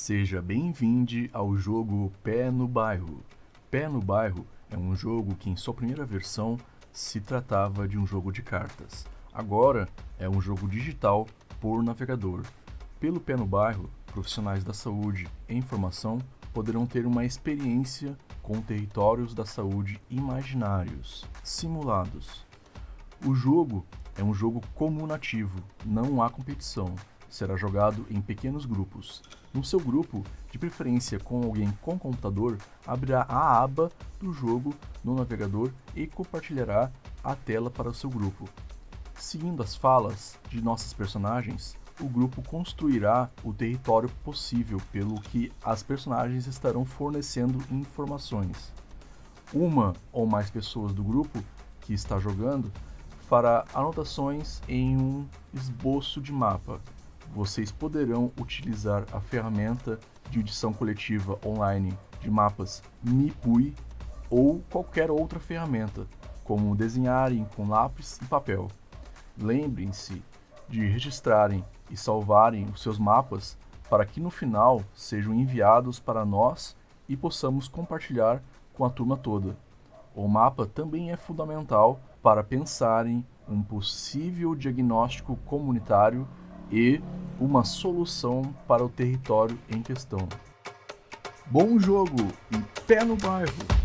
Seja bem-vindo ao jogo Pé no Bairro. Pé no Bairro é um jogo que em sua primeira versão se tratava de um jogo de cartas. Agora é um jogo digital por navegador. Pelo Pé no Bairro, profissionais da saúde e informação poderão ter uma experiência com territórios da saúde imaginários, simulados. O jogo é um jogo comunativo, não há competição será jogado em pequenos grupos. No seu grupo, de preferência com alguém com computador, abrirá a aba do jogo no navegador e compartilhará a tela para o seu grupo. Seguindo as falas de nossos personagens, o grupo construirá o território possível pelo que as personagens estarão fornecendo informações. Uma ou mais pessoas do grupo que está jogando fará anotações em um esboço de mapa vocês poderão utilizar a ferramenta de edição coletiva online de mapas Mipui ou qualquer outra ferramenta, como desenharem com lápis e papel. Lembrem-se de registrarem e salvarem os seus mapas para que no final sejam enviados para nós e possamos compartilhar com a turma toda. O mapa também é fundamental para pensarem um possível diagnóstico comunitário e uma solução para o território em questão. Bom jogo e pé no bairro!